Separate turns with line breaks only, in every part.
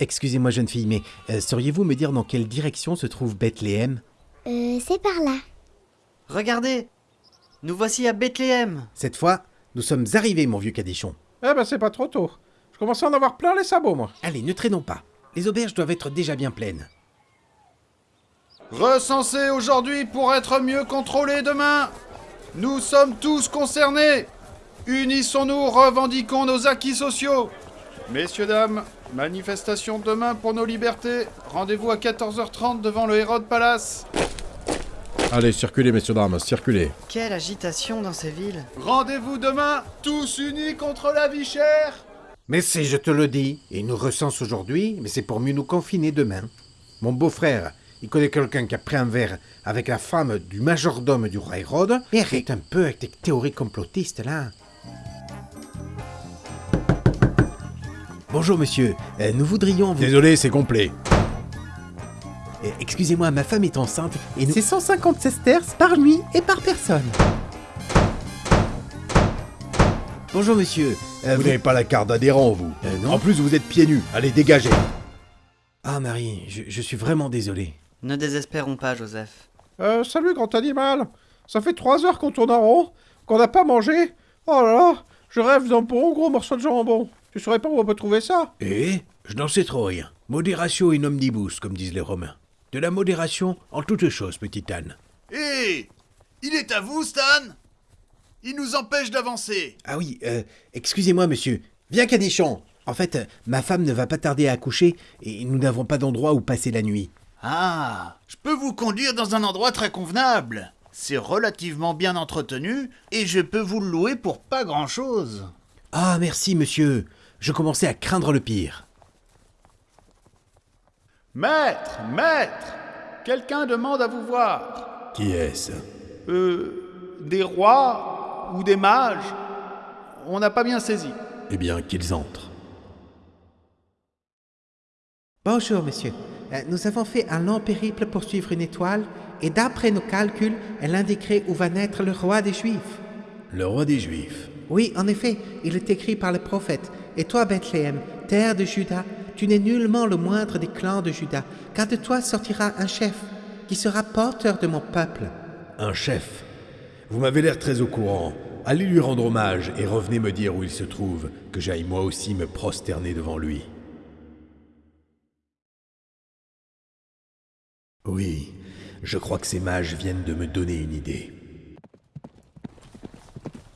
Excusez-moi, jeune fille, mais euh, sauriez-vous me dire dans quelle direction se trouve Bethléem?
Euh, c'est par là.
Regardez Nous voici à Bethléem
Cette fois, nous sommes arrivés, mon vieux cadichon.
Eh ben, c'est pas trop tôt. Je commence à en avoir plein les sabots, moi.
Allez, ne traînons pas. Les auberges doivent être déjà bien pleines.
Recensés aujourd'hui pour être mieux contrôlés demain. Nous sommes tous concernés. Unissons-nous, revendiquons nos acquis sociaux. Messieurs, dames, manifestation demain pour nos libertés. Rendez-vous à 14h30 devant le Hérode Palace.
Allez, circulez, messieurs, dames, circulez.
Quelle agitation dans ces villes
Rendez-vous demain, tous unis contre la vie chère.
Mais si je te le dis, ils nous recensent aujourd'hui, mais c'est pour mieux nous confiner demain. Mon beau-frère, il connaît quelqu'un qui a pris un verre avec la femme du majordome du roi Hérode. Et arrête un peu avec tes théories complotistes, là. Bonjour, monsieur. Euh, nous voudrions vous...
Désolé, c'est complet.
Euh, Excusez-moi, ma femme est enceinte et nous... C'est 150 sesterces par nuit et par personne. Bonjour, monsieur. Euh,
Vous n'avez pas la carte d'adhérent, vous.
Euh, non.
En plus, vous êtes pieds nus. Allez, dégagez.
Ah, Marie, je, je suis vraiment désolé.
Ne désespérons pas, Joseph.
Euh, salut, grand animal. Ça fait trois heures qu'on tourne en rond, qu'on n'a pas mangé. Oh là là, je rêve d'un bon gros morceau de jambon. Tu saurais pas où on peut trouver ça?
Eh Je n'en sais trop rien. Modération in omnibus, comme disent les Romains. De la modération en toutes choses, petite Anne.
Hé Il est à vous, Stan Il nous empêche d'avancer.
Ah oui, euh, excusez-moi, monsieur. Viens, Cadichon. En fait, euh, ma femme ne va pas tarder à accoucher et nous n'avons pas d'endroit où passer la nuit.
Ah, je peux vous conduire dans un endroit très convenable. C'est relativement bien entretenu et je peux vous le louer pour pas grand-chose.
Ah, merci, monsieur. Je commençais à craindre le pire.
Maître, maître, quelqu'un demande à vous voir.
Qui est-ce?
Euh, des rois ou des mages On n'a pas bien saisi.
Eh bien, qu'ils entrent.
Bonjour, monsieur. Euh, nous avons fait un long périple pour suivre une étoile et d'après nos calculs, elle indiquerait où va naître le roi des Juifs.
Le roi des Juifs.
Oui, en effet, il est écrit par le prophète. Et toi, Bethléem, terre de Juda, tu n'es nullement le moindre des clans de Juda, car de toi sortira un chef, qui sera porteur de mon peuple.
Un chef. Vous m'avez l'air très au courant. Allez lui rendre hommage et revenez me dire où il se trouve, que j'aille moi aussi me prosterner devant lui. Oui, je crois que ces mages viennent de me donner une idée.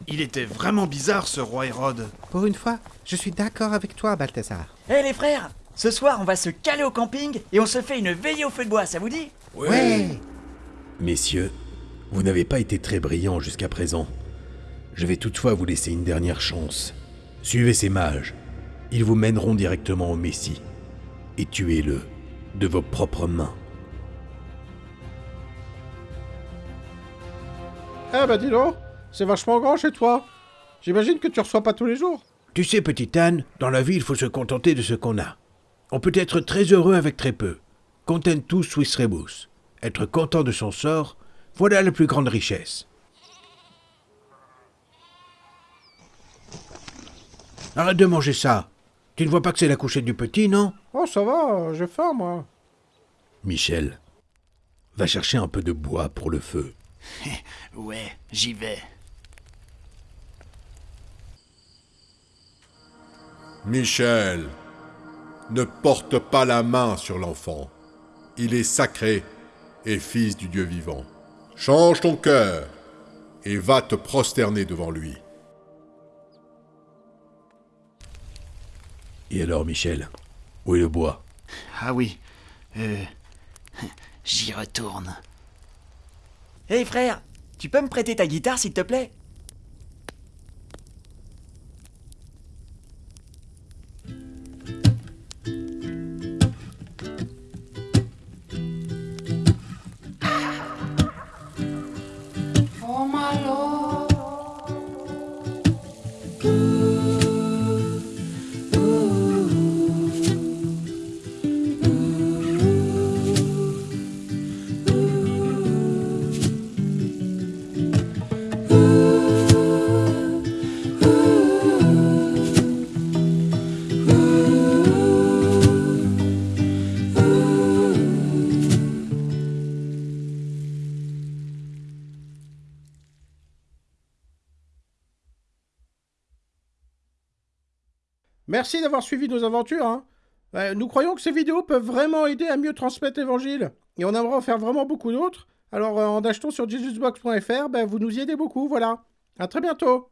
Il était vraiment bizarre ce roi Hérode.
Pour une fois, je suis d'accord avec toi, Balthazar.
Hé les frères Ce soir, on va se caler au camping et on se fait une veillée au feu de bois, ça vous dit?
Ouais.
Messieurs, vous n'avez pas été très brillants jusqu'à présent. Je vais toutefois vous laisser une dernière chance. Suivez ces mages. Ils vous mèneront directement au Messie. Et tuez-le de vos propres mains.
Eh ben dis donc, c'est vachement grand chez toi. J'imagine que tu reçois pas tous les jours.
Tu sais, petite Anne, dans la vie, il faut se contenter de ce qu'on a. On peut être très heureux avec très peu. Contentus suis rebus. Être content de son sort, voilà la plus grande richesse. Arrête de manger ça. Tu ne vois pas que c'est la couchette du petit, non?
Oh ça va, j'ai faim moi.
Michel, va chercher un peu de bois pour le feu.
Ouais, j'y vais.
Michel, ne porte pas la main sur l'enfant. Il est sacré et fils du Dieu vivant. Change ton cœur et va te prosterner devant lui.
Et alors, Michel, où est le bois?
Ah oui, euh, j'y retourne.
Hé frère Tu peux me prêter ta guitare s'il te plaît?
Merci d'avoir suivi nos aventures. Hein. Euh, nous croyons que ces vidéos peuvent vraiment aider à mieux transmettre l'évangile. Et on aimerait en faire vraiment beaucoup d'autres. Alors euh, en achetant sur jesusbox.fr, ben, vous nous y aidez beaucoup, voilà. À très bientôt